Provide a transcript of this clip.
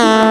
Bye.